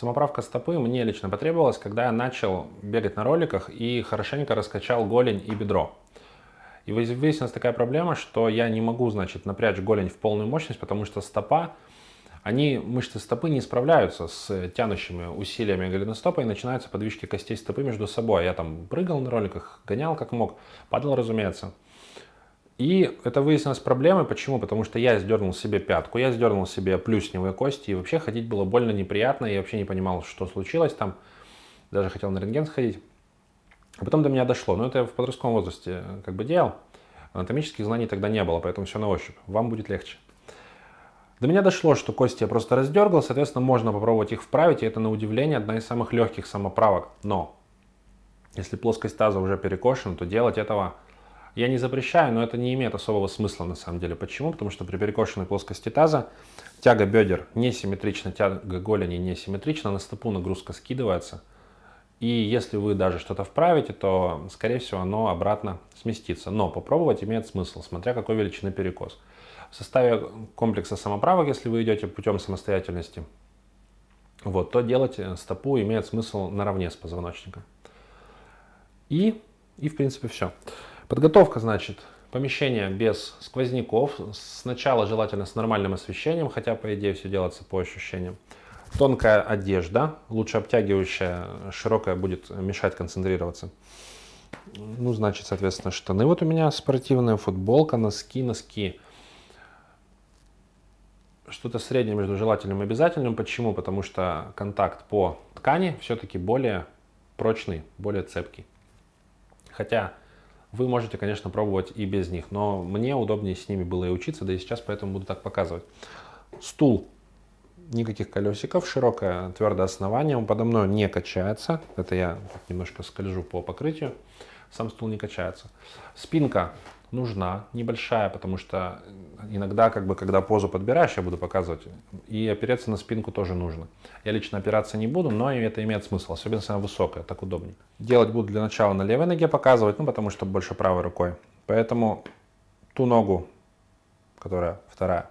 Самоправка стопы мне лично потребовалась, когда я начал бегать на роликах и хорошенько раскачал голень и бедро. И выяснилась такая проблема, что я не могу, значит, напрячь голень в полную мощность, потому что стопа, они, мышцы стопы не справляются с тянущими усилиями голеностопа и начинаются подвижки костей стопы между собой. Я там прыгал на роликах, гонял как мог, падал, разумеется. И это выяснилось проблемой. Почему? Потому что я сдернул себе пятку, я сдернул себе плюсневые кости, и вообще ходить было больно неприятно, я вообще не понимал, что случилось там. Даже хотел на рентген сходить. А потом до меня дошло. Но это я в подростковом возрасте как бы делал. Анатомических знаний тогда не было, поэтому все на ощупь. Вам будет легче. До меня дошло, что кости я просто раздергал, соответственно, можно попробовать их вправить, и это на удивление одна из самых легких самоправок. Но, если плоскость таза уже перекошена, то делать этого я не запрещаю, но это не имеет особого смысла на самом деле. Почему? Потому что при перекошенной плоскости таза тяга бедер несимметрична, тяга голени несимметрична, на стопу нагрузка скидывается. И если вы даже что-то вправите, то, скорее всего, оно обратно сместится. Но попробовать имеет смысл, смотря какой величины перекос. В составе комплекса самоправок, если вы идете путем самостоятельности, вот, то делать стопу имеет смысл наравне с позвоночником. И, и в принципе все. Подготовка, значит, помещение без сквозняков. Сначала желательно с нормальным освещением, хотя по идее все делается по ощущениям. Тонкая одежда, лучше обтягивающая, широкая будет мешать концентрироваться. Ну, значит, соответственно, штаны. Вот у меня спортивная футболка, носки, носки. Что-то среднее между желательным и обязательным. Почему? Потому что контакт по ткани все-таки более прочный, более цепкий. Хотя вы можете, конечно, пробовать и без них, но мне удобнее с ними было и учиться, да и сейчас поэтому буду так показывать. Стул, никаких колесиков, широкое твердое основание, он подо мной не качается, это я немножко скольжу по покрытию, сам стул не качается. Спинка нужна, небольшая, потому что иногда, как бы, когда позу подбираешь, я буду показывать, и опереться на спинку тоже нужно. Я лично опираться не буду, но это имеет смысл, особенно если она высокая, так удобнее. Делать буду для начала на левой ноге показывать, ну, потому что больше правой рукой. Поэтому ту ногу, которая вторая,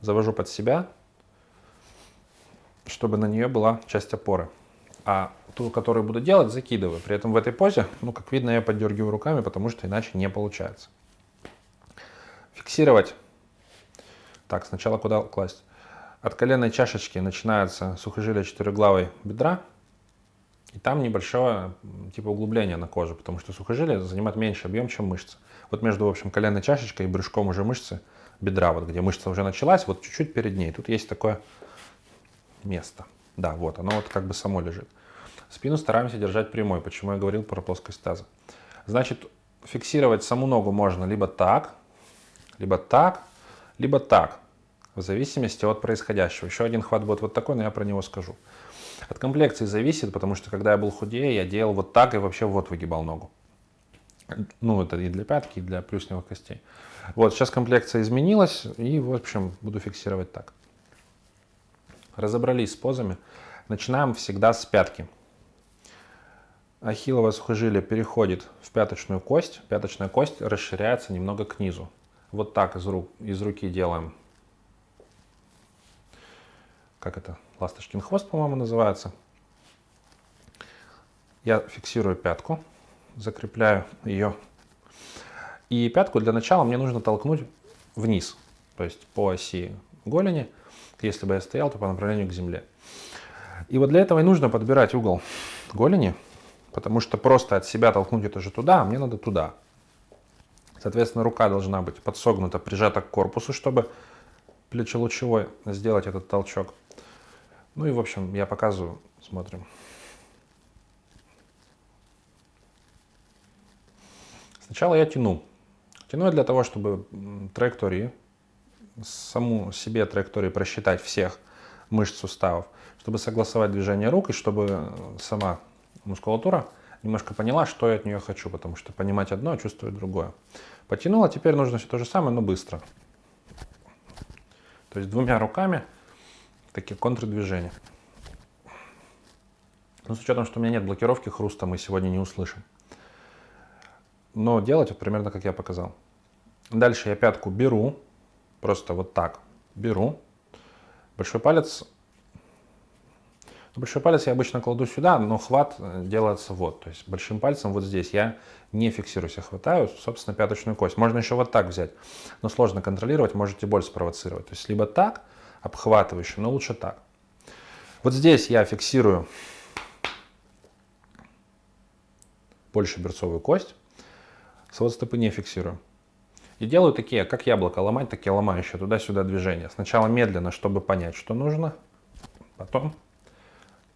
завожу под себя, чтобы на нее была часть опоры. А ту, которую буду делать, закидываю. При этом в этой позе, ну, как видно, я поддергиваю руками, потому что иначе не получается. Фиксировать. Так, сначала куда класть? От коленной чашечки начинается сухожилие четырехглавой бедра. И там небольшое типа углубление на коже, потому что сухожилие занимает меньше объем, чем мышцы. Вот между, в общем, коленной чашечкой и брюшком уже мышцы бедра, вот где мышца уже началась, вот чуть-чуть перед ней. Тут есть такое место. Да, вот, оно вот как бы само лежит. Спину стараемся держать прямой, почему я говорил про плоскость таза. Значит, фиксировать саму ногу можно либо так, либо так, либо так, в зависимости от происходящего. Еще один хват будет вот такой, но я про него скажу. От комплекции зависит, потому что когда я был худее, я делал вот так и вообще вот выгибал ногу. Ну, это и для пятки, и для плюсневых костей. Вот, сейчас комплекция изменилась, и, в общем, буду фиксировать так. Разобрались с позами. Начинаем всегда с пятки. Ахиллово сухожилие переходит в пяточную кость. Пяточная кость расширяется немного к низу. Вот так из, рук, из руки делаем. Как это? Ласточкин хвост, по-моему, называется. Я фиксирую пятку, закрепляю ее. И пятку для начала мне нужно толкнуть вниз, то есть по оси голени. Если бы я стоял, то по направлению к земле. И вот для этого и нужно подбирать угол голени, потому что просто от себя толкнуть это же туда, а мне надо туда. Соответственно, рука должна быть подсогнута, прижата к корпусу, чтобы плечелучевой сделать этот толчок. Ну и, в общем, я показываю, смотрим. Сначала я тяну. Тяну я для того, чтобы траектории, саму себе траектории просчитать всех мышц суставов, чтобы согласовать движение рук и чтобы сама мускулатура немножко поняла, что я от нее хочу, потому что понимать одно, а чувствовать другое. Потянула, теперь нужно все то же самое, но быстро. То есть двумя руками такие контрдвижения. Но с учетом, что у меня нет блокировки хруста, мы сегодня не услышим. Но делать вот примерно как я показал. Дальше я пятку беру, просто вот так беру. Большой палец Большой палец я обычно кладу сюда, но хват э, делается вот. То есть большим пальцем вот здесь я не фиксируюсь, я хватаю, собственно, пяточную кость. Можно еще вот так взять, но сложно контролировать, можете боль спровоцировать. То есть либо так, обхватывающе, но лучше так. Вот здесь я фиксирую больше берцовую кость, свод стопы не фиксирую. И делаю такие, как яблоко ломать, такие ломающие туда-сюда движения. Сначала медленно, чтобы понять, что нужно, потом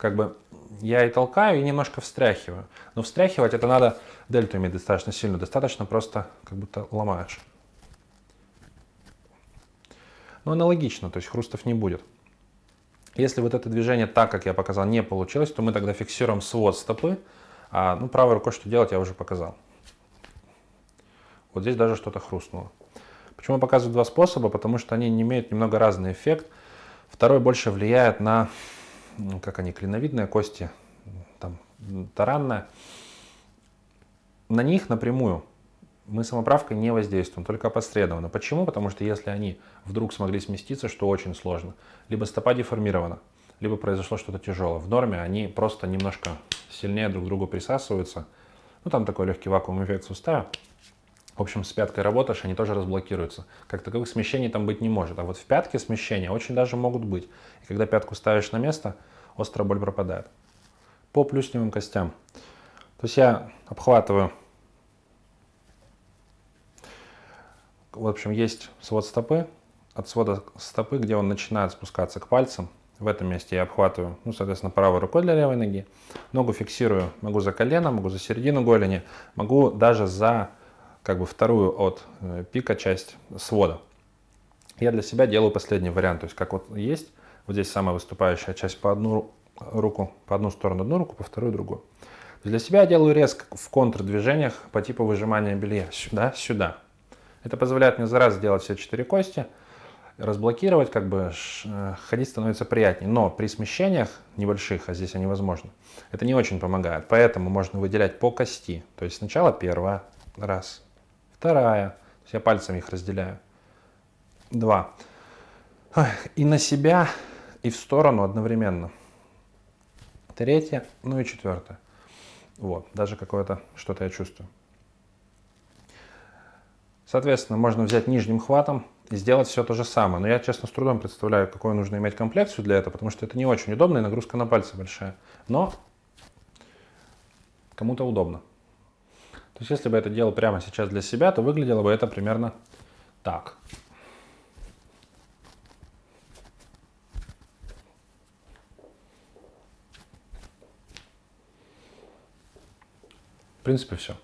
как бы я и толкаю, и немножко встряхиваю. Но встряхивать это надо дельту иметь достаточно сильно, достаточно просто как будто ломаешь. Но аналогично, то есть хрустов не будет. Если вот это движение так, как я показал, не получилось, то мы тогда фиксируем свод стопы, а ну, правой рукой что делать, я уже показал. Вот здесь даже что-то хрустнуло. Почему я показываю два способа? Потому что они имеют немного разный эффект. Второй больше влияет на, как они, клиновидные кости, там, таранная. На них напрямую мы самоправкой не воздействуем, только опосредованно. Почему? Потому что если они вдруг смогли сместиться, что очень сложно, либо стопа деформирована, либо произошло что-то тяжелое. В норме они просто немножко сильнее друг к другу присасываются. Ну, там такой легкий вакуум эффект сустава. В общем, с пяткой работаешь, они тоже разблокируются. Как таковых смещений там быть не может. А вот в пятке смещения очень даже могут быть. И когда пятку ставишь на место, острая боль пропадает. По плюсневым костям. То есть я обхватываю. В общем, есть свод стопы. От свода стопы, где он начинает спускаться к пальцам, в этом месте я обхватываю, ну, соответственно, правой рукой для левой ноги. Ногу фиксирую, могу за колено, могу за середину голени, могу даже за как бы вторую от э, пика часть свода. Я для себя делаю последний вариант, то есть как вот есть, вот здесь самая выступающая часть по одну руку, по одну сторону одну руку, по вторую другую. Для себя я делаю резко в контрдвижениях по типу выжимания белья, сюда, сюда. Это позволяет мне за раз сделать все четыре кости, разблокировать, как бы э, ходить становится приятнее. Но при смещениях небольших, а здесь они возможны, это не очень помогает. Поэтому можно выделять по кости. То есть сначала первая, раз, Вторая. То есть я пальцами их разделяю. Два. И на себя, и в сторону одновременно. Третья, ну и четвертая. Вот, даже какое-то что-то я чувствую. Соответственно, можно взять нижним хватом и сделать все то же самое. Но я, честно, с трудом представляю, какую нужно иметь комплекцию для этого, потому что это не очень удобно и нагрузка на пальцы большая. Но кому-то удобно. То есть если бы это делал прямо сейчас для себя, то выглядело бы это примерно так. В принципе, все.